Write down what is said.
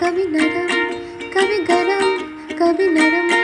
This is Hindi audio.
कभी नरम कभी गरम कभी नरम।